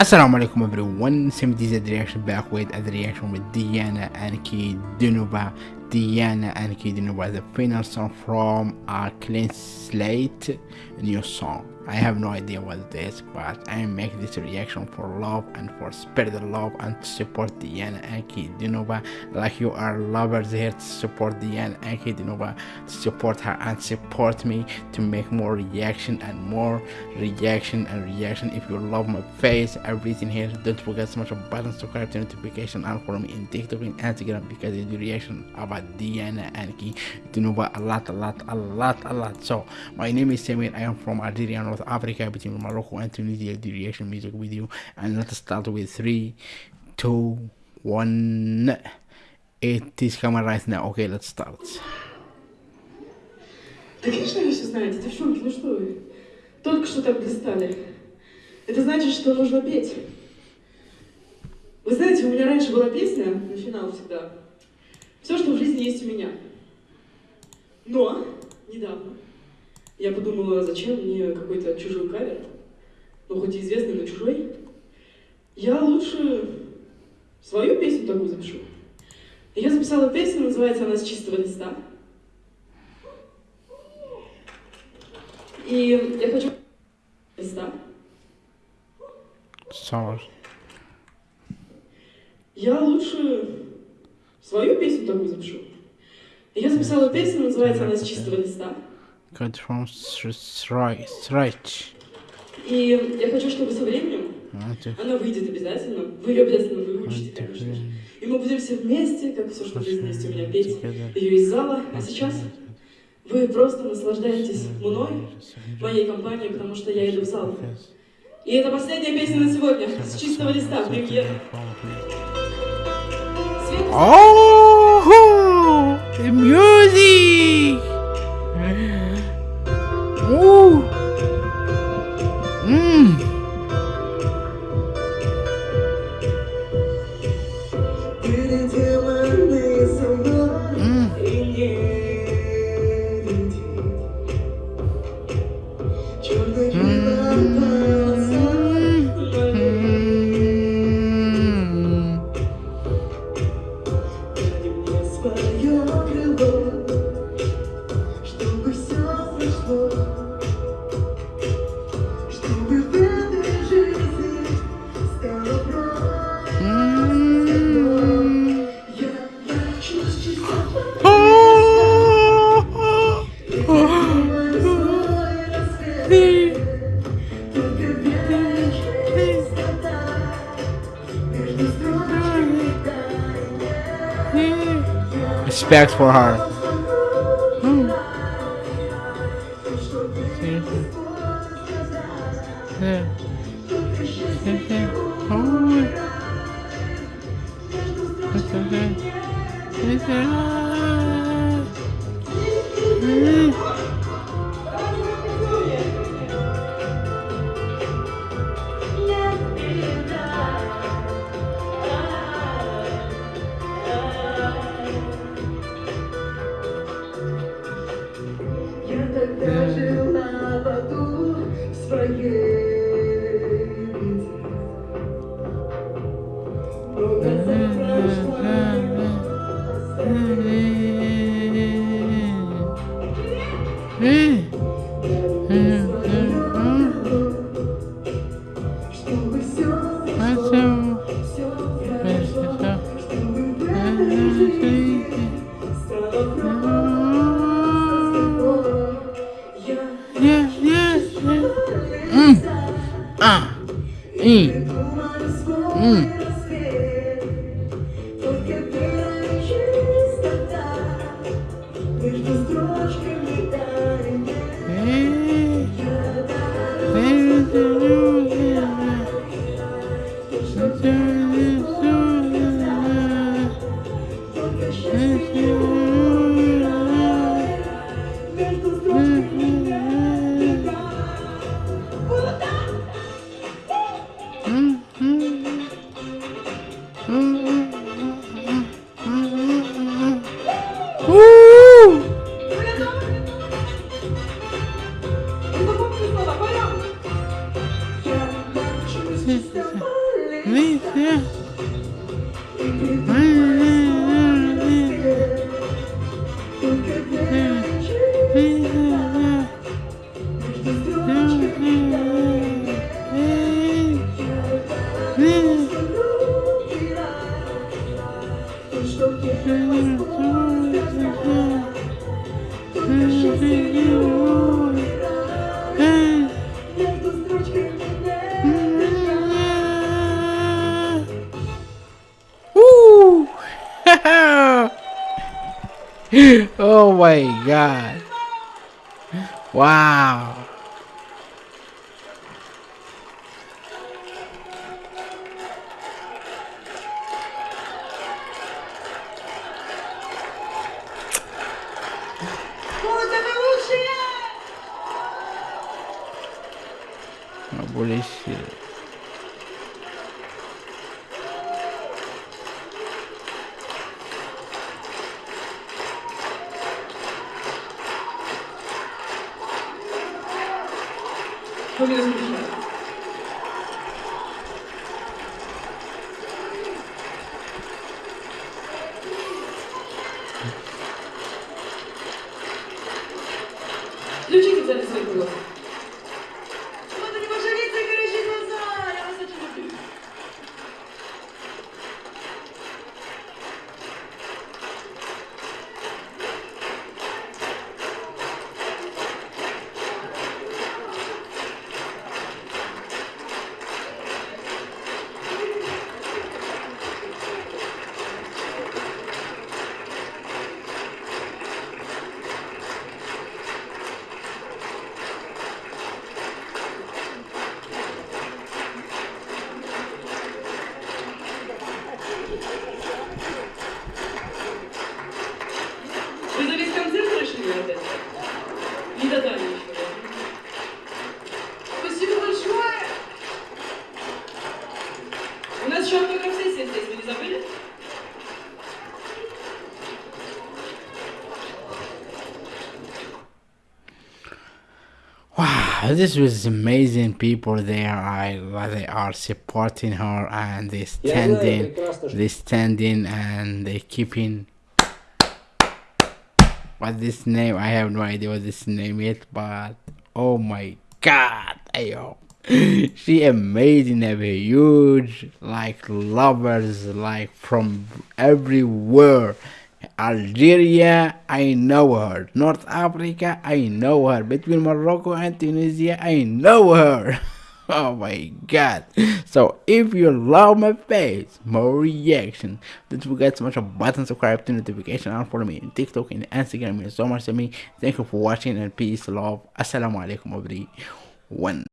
السلام عليكم everyone. سمدي زد رياكشن باك ويد از ديانا انكي دنوبا. Ankudinova, the final song from a clean slate new song. I have no idea what it is, but I make this reaction for love and for spread the love and support Diana Ankudinova. Like you are lovers here to support Diana Ankudinova, to support her and support me to make more reaction and more reaction and reaction. If you love my face, everything here, don't forget to smash a button, subscribe to notification and follow me in TikTok and Instagram because I do reaction about Diana Anki Dinova a lot, a lot, a lot, a lot. So my name is Samir. I am from Algeria. North Africa between Morocco and Tunisia the reaction music video and let's start with three two one it is coming right now okay let's start конечно, вы все знаете, девчонки, ну что вы? Только что так блистали. Это значит, что нужно петь. Вы знаете, у меня раньше была песня, на финал всегда. Все, что в жизни есть у меня. Но недавно я подумала, зачем мне какой-то чужой кавер, ну хоть и известный, но чужой. Я лучше свою песню такую запишу. И я записала песню, называется она «С чистого листа». И я хочу... Листа. Sorry. Я лучше свою песню такую запишу. И я записала песню, называется она «С чистого листа». Cut from stretch. И я хочу, чтобы со временем она выйдет обязательно. Вы ее обязательно выучите, конечно же. И мы будем все вместе, как все, что есть вместе у меня, петь ее из зала. А сейчас вы просто наслаждаетесь мной, моей компанией, потому что я иду в зал. И это последняя песня на сегодня, с чистого листа, премьера. Oh, the music! Respect for her. Hmm. Woo! Oh my god. Wow. Oh, bullshit. 보겠습니다. 솔직히 잘했어요, 그거. Uh, this was amazing people there. I uh, they are supporting her and they standing they standing and they keeping what this name I have no idea what this name is but oh my god ayo. She amazing have a huge like lovers like from everywhere. Algeria, I know her. North Africa, I know her. Between Morocco and Tunisia, I know her. oh my god. So if you love my face, more reaction, don't forget to smash a button, subscribe to notification and follow me on TikTok and Instagram. Means so much to me. Thank you for watching and peace, love. Assalamu alaikum everyone.